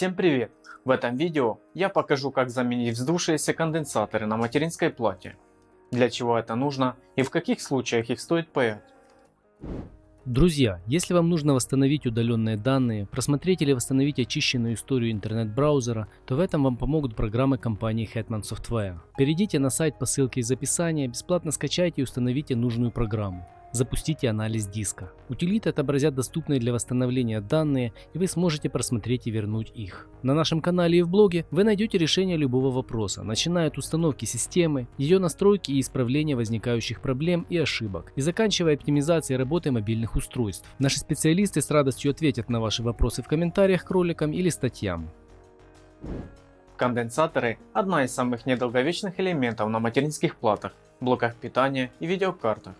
Всем привет! В этом видео я покажу как заменить вздувшиеся конденсаторы на материнской плате, для чего это нужно и в каких случаях их стоит паять. Друзья, если вам нужно восстановить удаленные данные, просмотреть или восстановить очищенную историю интернет-браузера, то в этом вам помогут программы компании Hetman Software. Перейдите на сайт по ссылке из описания, бесплатно скачайте и установите нужную программу. Запустите анализ диска. Утилиты отобразят доступные для восстановления данные и вы сможете просмотреть и вернуть их. На нашем канале и в блоге вы найдете решение любого вопроса, начиная от установки системы, ее настройки и исправления возникающих проблем и ошибок, и заканчивая оптимизацией работы мобильных устройств. Наши специалисты с радостью ответят на ваши вопросы в комментариях к роликам или статьям. Конденсаторы – одна из самых недолговечных элементов на материнских платах, блоках питания и видеокартах.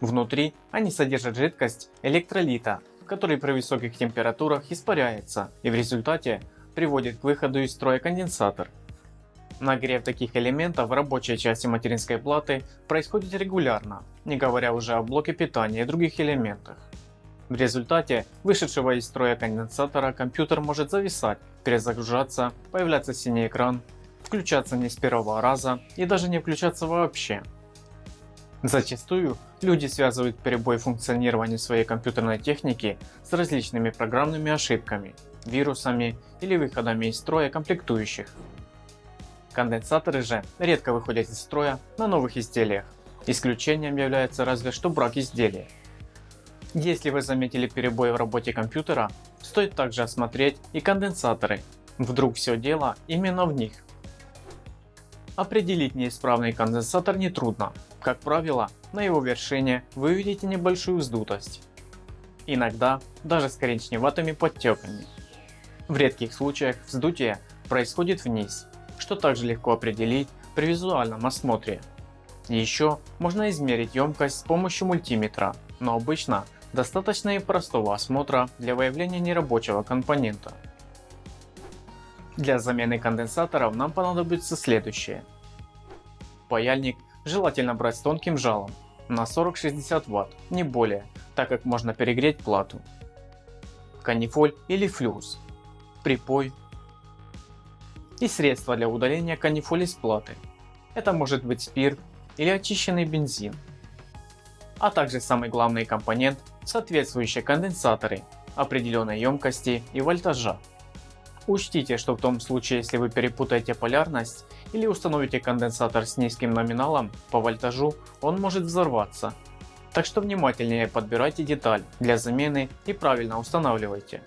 Внутри они содержат жидкость электролита, который при высоких температурах испаряется и в результате приводит к выходу из строя конденсатор. Нагрев таких элементов в рабочей части материнской платы происходит регулярно, не говоря уже о блоке питания и других элементах. В результате вышедшего из строя конденсатора компьютер может зависать, перезагружаться, появляться синий экран, включаться не с первого раза и даже не включаться вообще. Зачастую люди связывают перебой функционирования своей компьютерной техники с различными программными ошибками, вирусами или выходами из строя комплектующих. Конденсаторы же редко выходят из строя на новых изделиях, исключением является разве что брак изделия. Если вы заметили перебой в работе компьютера, стоит также осмотреть и конденсаторы, вдруг все дело именно в них. Определить неисправный конденсатор нетрудно, как правило, на его вершине вы увидите небольшую вздутость. Иногда даже с коричневатыми подтеками. В редких случаях вздутие происходит вниз, что также легко определить при визуальном осмотре. Еще можно измерить емкость с помощью мультиметра, но обычно достаточно и простого осмотра для выявления нерабочего компонента. Для замены конденсаторов нам понадобится следующее. Паяльник желательно брать с тонким жалом на 40-60 Вт, не более, так как можно перегреть плату. Канифоль или флюс, припой и средства для удаления канифоли с платы. Это может быть спирт или очищенный бензин. А также самый главный компонент соответствующие конденсаторы определенной емкости и вольтажа. Учтите, что в том случае, если вы перепутаете полярность или установите конденсатор с низким номиналом по вольтажу, он может взорваться. Так что внимательнее подбирайте деталь для замены и правильно устанавливайте.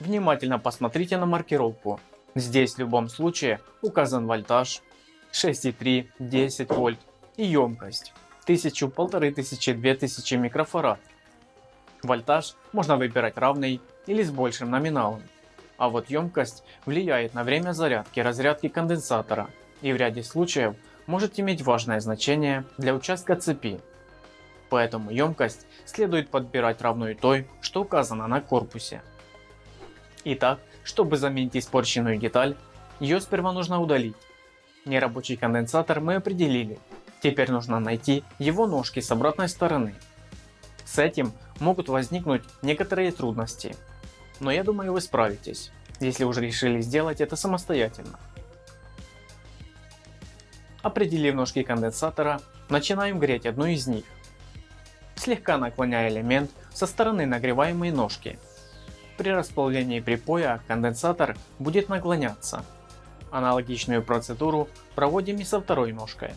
Внимательно посмотрите на маркировку. Здесь в любом случае указан вольтаж 6,3, 10 вольт и емкость 1000, 1500, 2000 микрофарад. Вольтаж можно выбирать равный или с большим номиналом а вот емкость влияет на время зарядки разрядки конденсатора и в ряде случаев может иметь важное значение для участка цепи. Поэтому емкость следует подбирать равную той, что указано на корпусе. Итак, чтобы заменить испорченную деталь, ее сперва нужно удалить. Нерабочий конденсатор мы определили, теперь нужно найти его ножки с обратной стороны. С этим могут возникнуть некоторые трудности, но я думаю вы справитесь, если уже решили сделать это самостоятельно. Определив ножки конденсатора, начинаем греть одну из них, слегка наклоняя элемент со стороны нагреваемой ножки. При расплавлении припоя конденсатор будет наклоняться. Аналогичную процедуру проводим и со второй ножкой.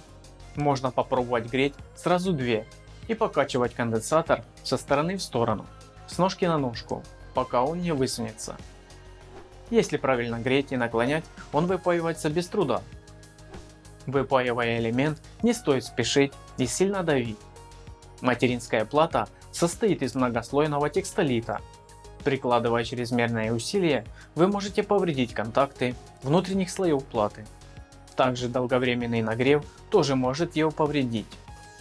Можно попробовать греть сразу две и покачивать конденсатор со стороны в сторону, с ножки на ножку пока он не высунется. Если правильно греть и наклонять, он выпаивается без труда. Выпаивая элемент, не стоит спешить и сильно давить. Материнская плата состоит из многослойного текстолита. Прикладывая чрезмерное усилие, вы можете повредить контакты внутренних слоев платы. Также долговременный нагрев тоже может его повредить.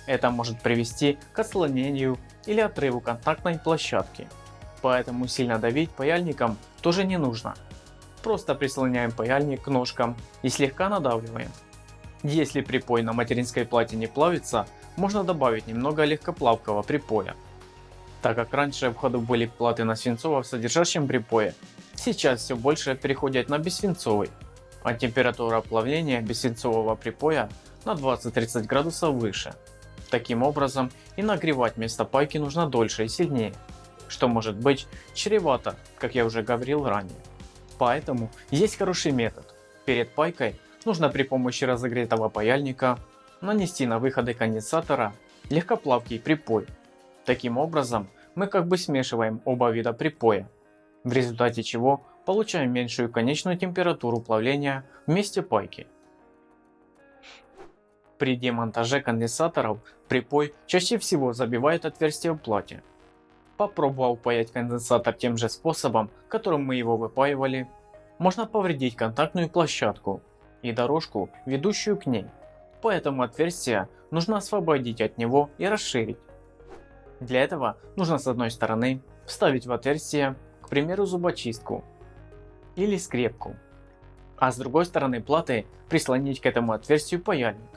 Это может привести к отслонению или отрыву контактной площадки поэтому сильно давить паяльником тоже не нужно. Просто прислоняем паяльник к ножкам и слегка надавливаем. Если припой на материнской плате не плавится, можно добавить немного легкоплавкого припоя. Так как раньше в ходу были платы на свинцово содержащем припое, сейчас все больше переходят на бессвинцовый, а температура плавления бессвинцового припоя на 20-30 градусов выше. Таким образом и нагревать место пайки нужно дольше и сильнее, что может быть чревато, как я уже говорил ранее. Поэтому есть хороший метод. Перед пайкой нужно при помощи разогретого паяльника нанести на выходы конденсатора легкоплавкий припой. Таким образом мы как бы смешиваем оба вида припоя, в результате чего получаем меньшую конечную температуру плавления в месте пайки. При демонтаже конденсаторов припой чаще всего забивает отверстие в плате. Попробовав паять конденсатор тем же способом, которым мы его выпаивали, можно повредить контактную площадку и дорожку, ведущую к ней. Поэтому отверстие нужно освободить от него и расширить. Для этого нужно с одной стороны вставить в отверстие, к примеру зубочистку или скрепку, а с другой стороны платы прислонить к этому отверстию паяльник.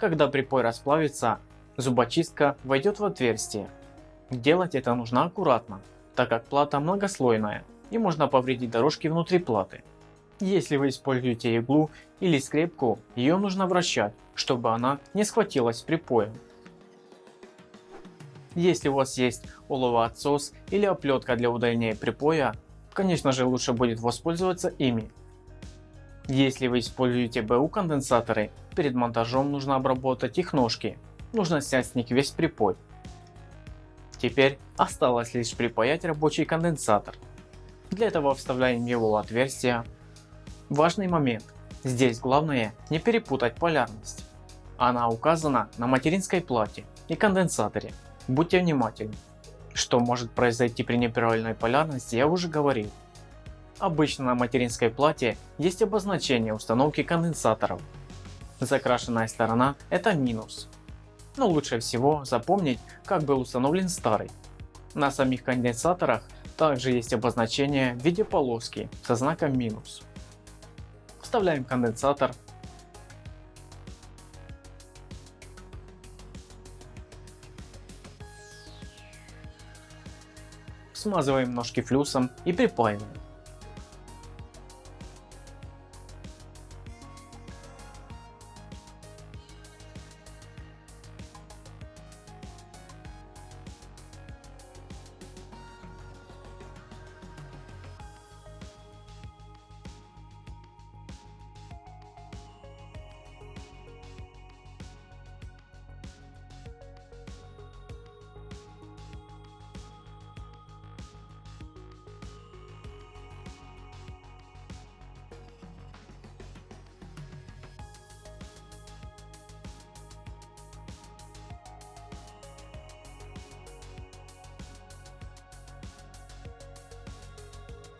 Когда припой расплавится, зубочистка войдет в отверстие. Делать это нужно аккуратно, так как плата многослойная и можно повредить дорожки внутри платы. Если вы используете иглу или скрепку, ее нужно вращать, чтобы она не схватилась припоем. Если у вас есть оловоотсос или оплетка для удаления припоя, конечно же лучше будет воспользоваться ими. Если вы используете БУ конденсаторы, перед монтажом нужно обработать их ножки, нужно снять с них весь припой. Теперь осталось лишь припаять рабочий конденсатор. Для этого вставляем его в отверстие. Важный момент. Здесь главное не перепутать полярность. Она указана на материнской плате и конденсаторе. Будьте внимательны. Что может произойти при неправильной полярности я уже говорил. Обычно на материнской плате есть обозначение установки конденсаторов. Закрашенная сторона это минус. Но лучше всего запомнить как был установлен старый. На самих конденсаторах также есть обозначение в виде полоски со знаком минус. Вставляем конденсатор. Смазываем ножки флюсом и припаиваем.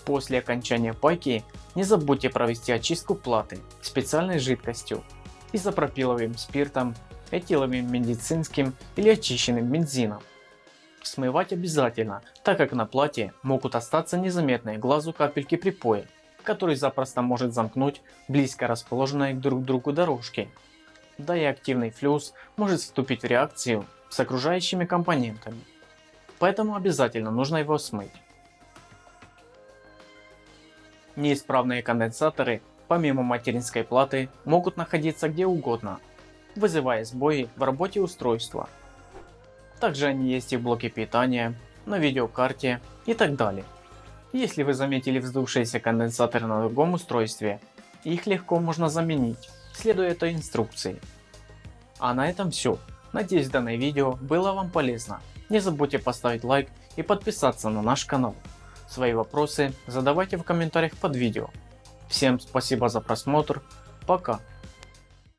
После окончания пайки не забудьте провести очистку платы специальной жидкостью изопропиловым спиртом, этиловым медицинским или очищенным бензином. Смывать обязательно, так как на плате могут остаться незаметные глазу капельки припоя, который запросто может замкнуть близко расположенные друг к другу дорожки. Да и активный флюс может вступить в реакцию с окружающими компонентами. Поэтому обязательно нужно его смыть. Неисправные конденсаторы, помимо материнской платы, могут находиться где угодно, вызывая сбои в работе устройства. Также они есть и в блоке питания, на видеокарте и так далее. Если вы заметили вздувшиеся конденсаторы на другом устройстве, их легко можно заменить, следуя этой инструкции. А на этом все. Надеюсь данное видео было вам полезно. Не забудьте поставить лайк и подписаться на наш канал. Свои вопросы задавайте в комментариях под видео. Всем спасибо за просмотр, пока.